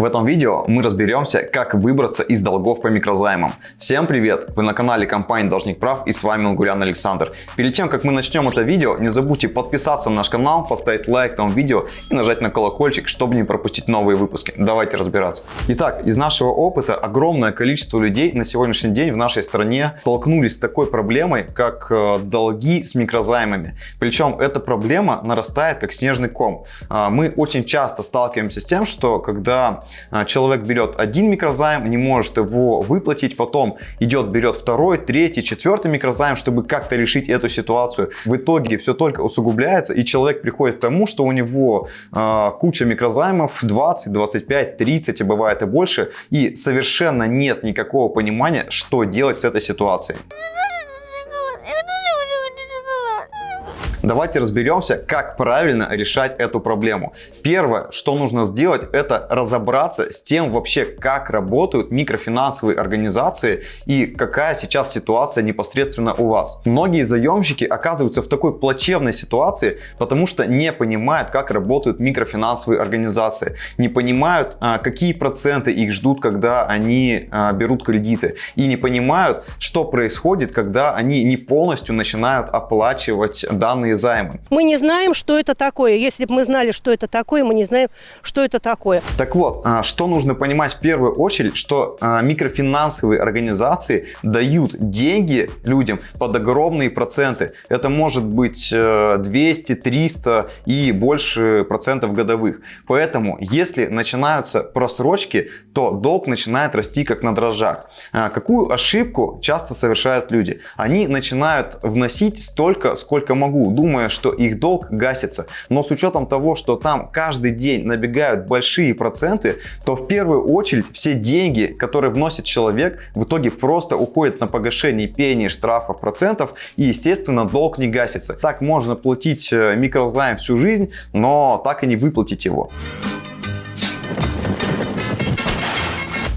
В этом видео мы разберемся, как выбраться из долгов по микрозаймам. Всем привет! Вы на канале компании Должник Прав и с вами Лгурян Александр. Перед тем, как мы начнем это видео, не забудьте подписаться на наш канал, поставить лайк этому видео и нажать на колокольчик, чтобы не пропустить новые выпуски. Давайте разбираться. Итак, из нашего опыта огромное количество людей на сегодняшний день в нашей стране столкнулись с такой проблемой, как э, долги с микрозаймами. Причем эта проблема нарастает как снежный ком. А, мы очень часто сталкиваемся с тем, что когда человек берет один микрозайм, не может его выплатить, потом идет, берет второй, третий, четвертый микрозайм, чтобы как-то решить эту ситуацию. В итоге все только усугубляется, и человек приходит к тому, что у него э, куча микрозаймов 20, 25, 30, а бывает и больше, и совершенно нет никакого понимания, что делать с этой ситуацией. Давайте разберемся, как правильно решать эту проблему. Первое, что нужно сделать, это разобраться с тем вообще, как работают микрофинансовые организации и какая сейчас ситуация непосредственно у вас. Многие заемщики оказываются в такой плачевной ситуации, потому что не понимают, как работают микрофинансовые организации, не понимают, а, какие проценты их ждут, когда они а, берут кредиты, и не понимают, что происходит, когда они не полностью начинают оплачивать данные данные займы. Мы не знаем, что это такое. Если бы мы знали, что это такое, мы не знаем, что это такое. Так вот, а, что нужно понимать в первую очередь, что а, микрофинансовые организации дают деньги людям под огромные проценты. Это может быть 200, э, 300 и больше процентов годовых. Поэтому, если начинаются просрочки, то долг начинает расти как на дрожжах. А, какую ошибку часто совершают люди? Они начинают вносить столько, сколько могу думая, что их долг гасится. Но с учетом того, что там каждый день набегают большие проценты, то в первую очередь все деньги, которые вносит человек, в итоге просто уходят на погашение пений, штрафов, процентов и, естественно, долг не гасится. Так можно платить э, микрозайм всю жизнь, но так и не выплатить его.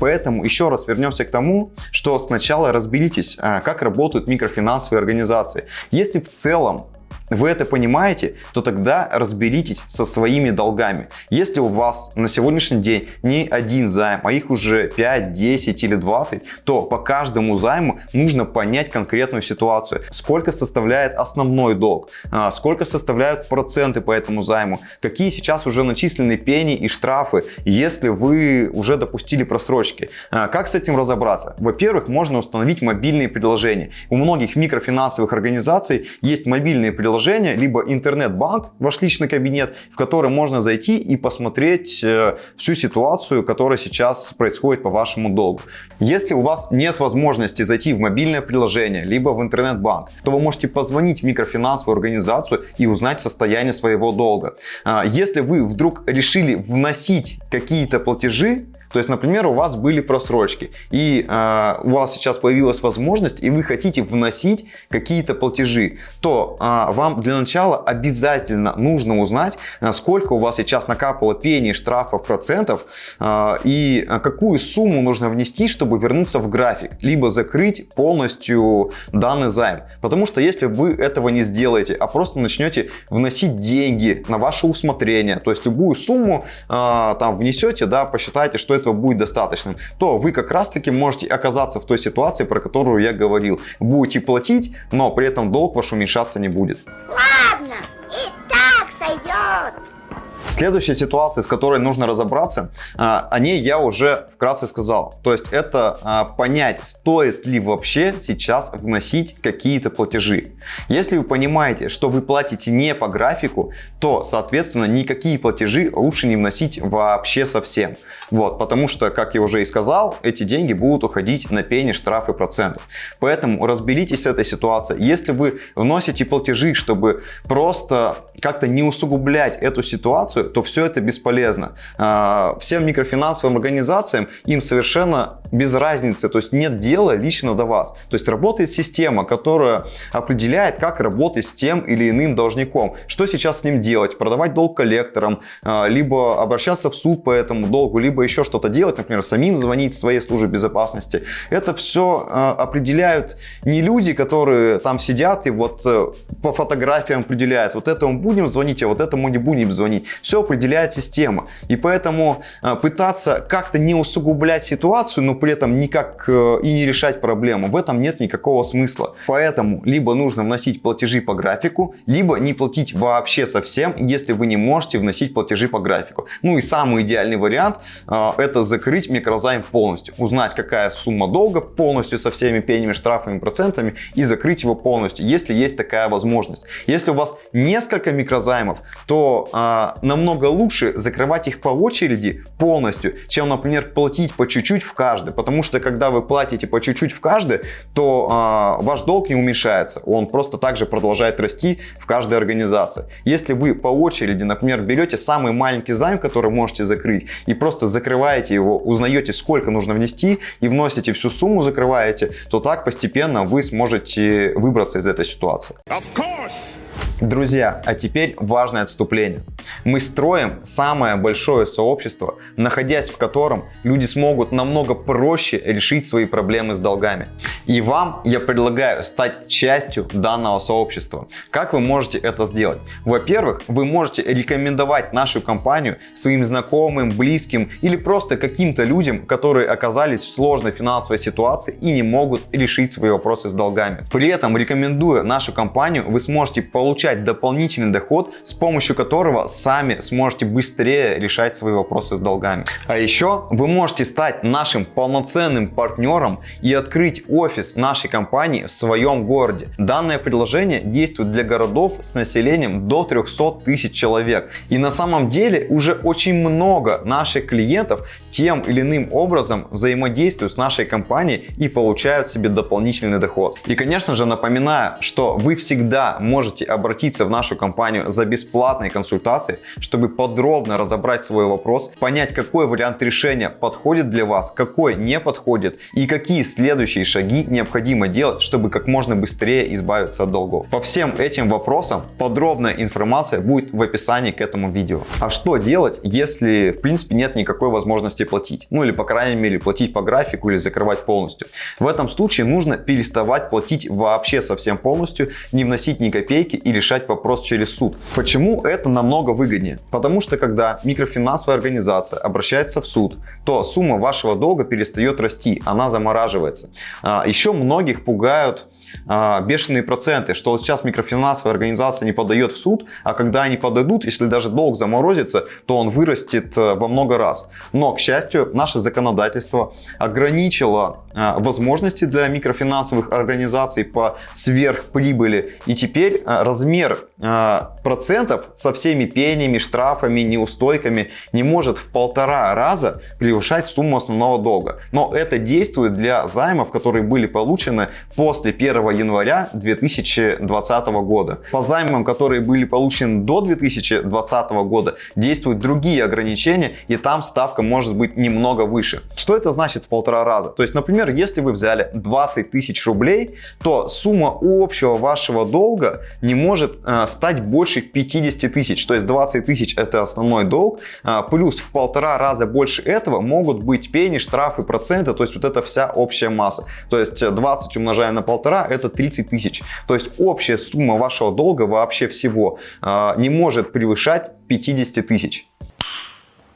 Поэтому еще раз вернемся к тому, что сначала разберитесь, э, как работают микрофинансовые организации. Если в целом вы это понимаете, то тогда разберитесь со своими долгами. Если у вас на сегодняшний день не один займ, а их уже 5, 10 или 20, то по каждому займу нужно понять конкретную ситуацию. Сколько составляет основной долг, а, сколько составляют проценты по этому займу, какие сейчас уже начислены пени и штрафы, если вы уже допустили просрочки. А, как с этим разобраться? Во-первых, можно установить мобильные приложения. У многих микрофинансовых организаций есть мобильные приложения, приложение, либо интернет-банк, ваш личный кабинет, в который можно зайти и посмотреть э, всю ситуацию, которая сейчас происходит по вашему долгу. Если у вас нет возможности зайти в мобильное приложение, либо в интернет-банк, то вы можете позвонить в микрофинансовую организацию и узнать состояние своего долга. А, если вы вдруг решили вносить какие-то платежи, то есть, например, у вас были просрочки, и э, у вас сейчас появилась возможность, и вы хотите вносить какие-то платежи, то э, вам для начала обязательно нужно узнать, сколько у вас сейчас накапало пений, штрафов, процентов, э, и какую сумму нужно внести, чтобы вернуться в график, либо закрыть полностью данный займ. Потому что если вы этого не сделаете, а просто начнете вносить деньги на ваше усмотрение, то есть любую сумму э, там внесете, да, посчитайте, что это этого будет достаточным, то вы как раз таки можете оказаться в той ситуации, про которую я говорил. Будете платить, но при этом долг ваш уменьшаться не будет. Ладно, и. Следующая ситуация, с которой нужно разобраться, а, о ней я уже вкратце сказал. То есть это а, понять, стоит ли вообще сейчас вносить какие-то платежи. Если вы понимаете, что вы платите не по графику, то, соответственно, никакие платежи лучше не вносить вообще совсем. Вот, потому что, как я уже и сказал, эти деньги будут уходить на пени, штрафы, процентов. Поэтому разберитесь с этой ситуацией. Если вы вносите платежи, чтобы просто как-то не усугублять эту ситуацию, то все это бесполезно. А, всем микрофинансовым организациям им совершенно без разницы, то есть нет дела лично до вас. То есть работает система, которая определяет, как работать с тем или иным должником. Что сейчас с ним делать? Продавать долг коллекторам, а, либо обращаться в суд по этому долгу, либо еще что-то делать, например, самим звонить своей службе безопасности. Это все а, определяют не люди, которые там сидят и вот э, по фотографиям определяют, вот этому будем звонить, а вот этому не будем звонить. Все все определяет система. И поэтому э, пытаться как-то не усугублять ситуацию, но при этом никак э, и не решать проблему, в этом нет никакого смысла. Поэтому либо нужно вносить платежи по графику, либо не платить вообще совсем, если вы не можете вносить платежи по графику. Ну и самый идеальный вариант э, это закрыть микрозайм полностью, узнать какая сумма долга полностью со всеми пенями, штрафами, процентами и закрыть его полностью, если есть такая возможность. Если у вас несколько микрозаймов, то э, намного лучше закрывать их по очереди полностью, чем, например, платить по чуть-чуть в каждый. Потому что когда вы платите по чуть-чуть в каждый, то э, ваш долг не уменьшается. Он просто также продолжает расти в каждой организации. Если вы по очереди, например, берете самый маленький займ, который можете закрыть, и просто закрываете его, узнаете, сколько нужно внести, и вносите всю сумму, закрываете, то так постепенно вы сможете выбраться из этой ситуации. Of course. Друзья, а теперь важное отступление. Мы строим самое большое сообщество, находясь в котором люди смогут намного проще решить свои проблемы с долгами. И вам я предлагаю стать частью данного сообщества. Как вы можете это сделать? Во-первых, вы можете рекомендовать нашу компанию своим знакомым, близким или просто каким-то людям, которые оказались в сложной финансовой ситуации и не могут решить свои вопросы с долгами. При этом, рекомендуя нашу компанию, вы сможете получать получать дополнительный доход, с помощью которого сами сможете быстрее решать свои вопросы с долгами. А еще вы можете стать нашим полноценным партнером и открыть офис нашей компании в своем городе. Данное предложение действует для городов с населением до 300 тысяч человек. И на самом деле уже очень много наших клиентов тем или иным образом взаимодействуют с нашей компанией и получают себе дополнительный доход. И конечно же напоминаю, что вы всегда можете обратиться в нашу компанию за бесплатной консультацией, чтобы подробно разобрать свой вопрос, понять какой вариант решения подходит для вас, какой не подходит и какие следующие шаги необходимо делать, чтобы как можно быстрее избавиться от долгов. По всем этим вопросам подробная информация будет в описании к этому видео. А что делать, если в принципе нет никакой возможности платить. Ну или по крайней мере платить по графику или закрывать полностью. В этом случае нужно переставать платить вообще совсем полностью, не вносить ни копейки и решать вопрос через суд. Почему это намного выгоднее? Потому что когда микрофинансовая организация обращается в суд, то сумма вашего долга перестает расти, она замораживается. А, еще многих пугают а, бешеные проценты, что сейчас микрофинансовая организация не подает в суд, а когда они подадут, если даже долг заморозится, то он вырастет э, во много раз. Но, к счастью, наше законодательство ограничило а, возможности для микрофинансовых организаций по сверхприбыли. И теперь а, размер процентов со всеми пениями, штрафами, неустойками не может в полтора раза превышать сумму основного долга. Но это действует для займов, которые были получены после 1 января 2020 года. По займам, которые были получены до 2020 года, действуют другие ограничения, и там ставка может быть немного выше. Что это значит в полтора раза? То есть, например, если вы взяли 20 тысяч рублей, то сумма общего вашего долга не может э, стать больше 50 тысяч. То есть 20 тысяч это основной долг, э, плюс в полтора раза больше этого могут быть пени, штрафы, проценты, то есть вот эта вся общая масса. То есть 20 умножая на полтора это 30 тысяч. То есть общая сумма вашего долга вообще всего э, не может превышать 50 тысяч.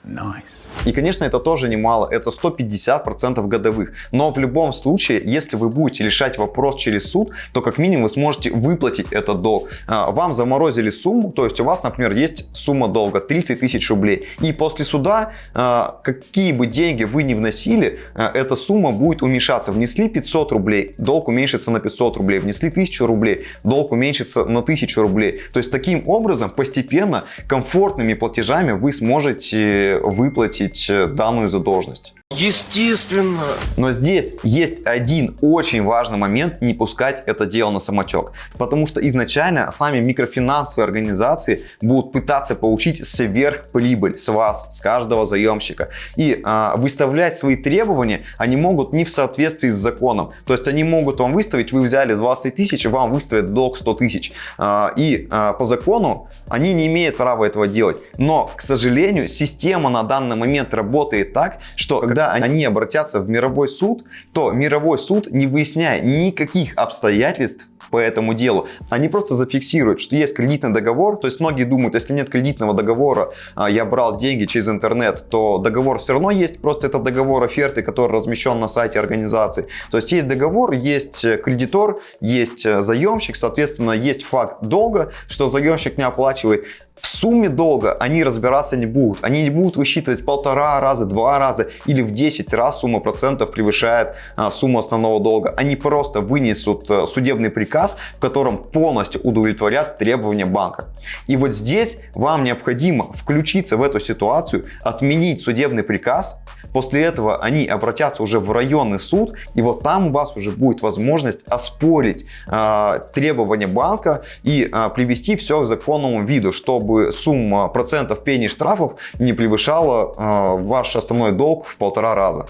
Nice. И, конечно, это тоже немало, это 150% годовых. Но в любом случае, если вы будете решать вопрос через суд, то как минимум вы сможете выплатить этот долг. А, вам заморозили сумму, то есть у вас, например, есть сумма долга 30 тысяч рублей. И после суда, а, какие бы деньги вы ни вносили, а, эта сумма будет уменьшаться. Внесли 500 рублей, долг уменьшится на 500 рублей. Внесли 1000 рублей, долг уменьшится на 1000 рублей. То есть таким образом постепенно комфортными платежами вы сможете выплатить погасить э, данную задолженность. Естественно. Но здесь есть один очень важный момент, не пускать это дело на самотек. Потому что изначально сами микрофинансовые организации будут пытаться получить сверхприбыль с вас, с каждого заемщика. И а, выставлять свои требования они могут не в соответствии с законом. То есть они могут вам выставить, вы взяли 20 тысяч, вам выставят долг 100 тысяч. А, и а, по закону они не имеют права этого делать. Но, к сожалению, система на данный момент работает так, что когда они обратятся в мировой суд, то мировой суд, не выясняя никаких обстоятельств, по этому делу. Они просто зафиксируют, что есть кредитный договор. То есть многие думают, если нет кредитного договора, а, я брал деньги через интернет, то договор все равно есть. Просто это договор оферты, который размещен на сайте организации. То есть есть договор, есть кредитор, есть заемщик, соответственно, есть факт долга, что заемщик не оплачивает. В сумме долга они разбираться не будут. Они не будут высчитывать полтора раза, два раза или в 10 раз сумма процентов превышает а, сумму основного долга. Они просто вынесут а, судебный приказ, в котором полностью удовлетворят требования банка. И вот здесь вам необходимо включиться в эту ситуацию, отменить судебный приказ. После этого они обратятся уже в районный суд, и вот там у вас уже будет возможность оспорить э, требования банка и э, привести все к законному виду, чтобы сумма процентов пени штрафов не превышала э, ваш основной долг в полтора раза.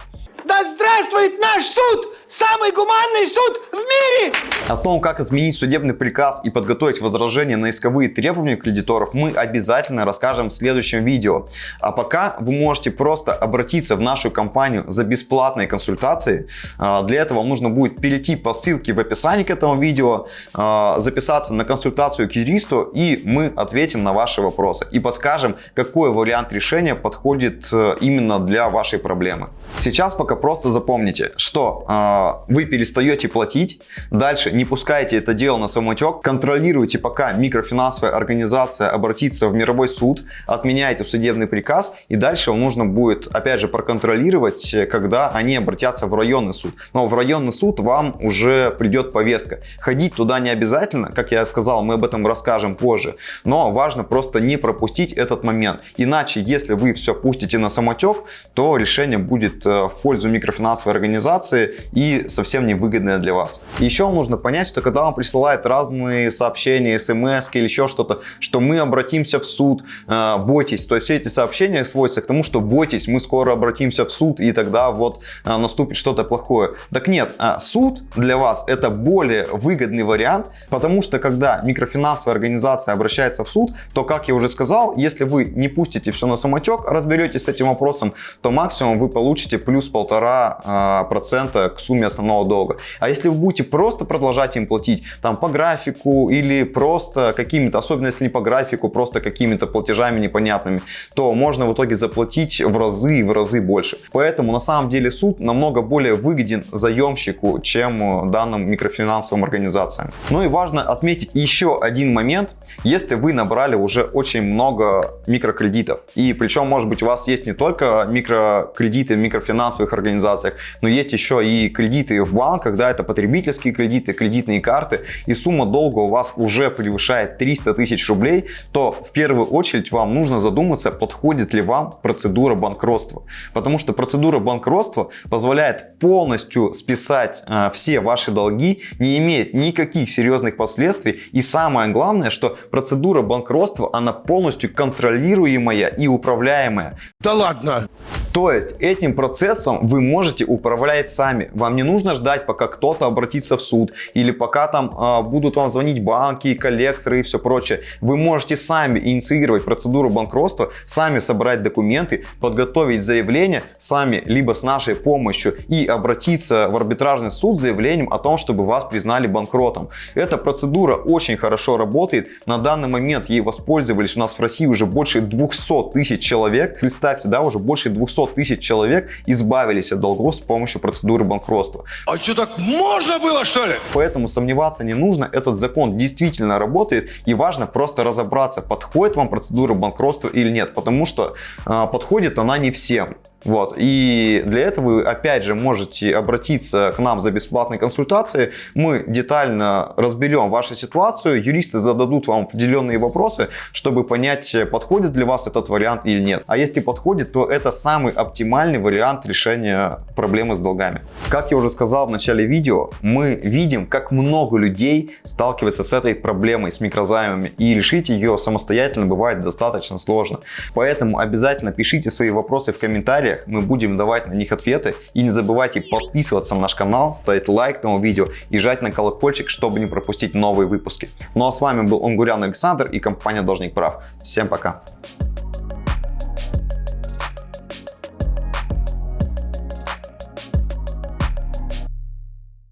Да здравствует наш суд! Самый гуманный суд в мире! О том, как отменить судебный приказ и подготовить возражения на исковые требования кредиторов, мы обязательно расскажем в следующем видео. А пока вы можете просто обратиться в нашу компанию за бесплатной консультацией. А, для этого вам нужно будет перейти по ссылке в описании к этому видео, а, записаться на консультацию к юристу, и мы ответим на ваши вопросы и подскажем, какой вариант решения подходит э, именно для вашей проблемы. Сейчас пока просто запомните, что а, вы перестаете платить, дальше не пускайте это дело на самотек, контролируйте, пока микрофинансовая организация обратится в мировой суд, отменяйте судебный приказ, и дальше вам нужно будет, опять же, проконтролировать, когда они обратятся в районный суд. Но в районный суд вам уже придет повестка. Ходить туда не обязательно, как я сказал, мы об этом расскажем позже, но важно просто не пропустить этот момент. Иначе, если вы все пустите на самотек, то решение будет э, в пользу микрофинансовой организации и совсем невыгодная для вас. еще нужно понять, что когда вам присылают разные сообщения, смс или еще что-то, что мы обратимся в суд, э, бойтесь. То есть все эти сообщения сводятся к тому, что бойтесь, мы скоро обратимся в суд и тогда вот э, наступит что-то плохое. Так нет, э, суд для вас это более выгодный вариант, потому что когда микрофинансовая организация обращается в суд, то, как я уже сказал, если вы не пустите все на самотек, разберетесь с этим вопросом, то максимум вы получите плюс полтора процента к сумме основного долга. А если вы будете просто продолжать им платить там по графику или просто какими-то, особенно если не по графику, просто какими-то платежами непонятными, то можно в итоге заплатить в разы и в разы больше. Поэтому на самом деле суд намного более выгоден заемщику, чем э, данным микрофинансовым организациям. Ну и важно отметить еще один момент. Если вы набрали уже очень много микрокредитов, и причем может быть у вас есть не только микрокредиты в микрофинансовых организациях, но есть еще и кредиты в банках, да, это потребительские кредиты, кредитные карты, и сумма долга у вас уже превышает 300 тысяч рублей, то в первую очередь вам нужно задуматься, подходит ли вам процедура банкротства. Потому что процедура банкротства позволяет полностью списать э, все ваши долги, не имеет никаких серьезных последствий. И самое главное, что процедура банкротства, она полностью контролируемая и управляемая. Да ладно! То есть этим процессом вы можете управлять сами. Вам не нужно ждать, пока кто-то обратится в суд или пока там э, будут вам звонить банки, коллекторы и все прочее. Вы можете сами инициировать процедуру банкротства, сами собрать документы, подготовить заявление, сами либо с нашей помощью и обратиться в арбитражный суд с заявлением о том, чтобы вас признали банкротом. Эта процедура очень хорошо работает. На данный момент ей воспользовались у нас в России уже больше 200 тысяч человек. Представьте, да, уже больше 200 тысяч человек избавились от долгов с помощью процедуры банкротства. А что, так можно было, что ли? Поэтому сомневаться не нужно, этот закон действительно работает, и важно просто разобраться, подходит вам процедура банкротства или нет, потому что э, подходит она не всем. Вот. И для этого вы опять же можете обратиться к нам за бесплатной консультацией. Мы детально разберем вашу ситуацию, юристы зададут вам определенные вопросы, чтобы понять, подходит для вас этот вариант или нет. А если подходит, то это самый оптимальный вариант решения проблемы с долгами. Как я уже сказал в начале видео, мы видим, как много людей сталкиваются с этой проблемой, с микрозаймами, и решить ее самостоятельно бывает достаточно сложно. Поэтому обязательно пишите свои вопросы в комментариях, комментариях, мы будем давать на них ответы. И не забывайте подписываться на наш канал, ставить лайк этому видео и жать на колокольчик, чтобы не пропустить новые выпуски. Ну а с вами был Онгурян Александр и компания Должник Прав. Всем пока!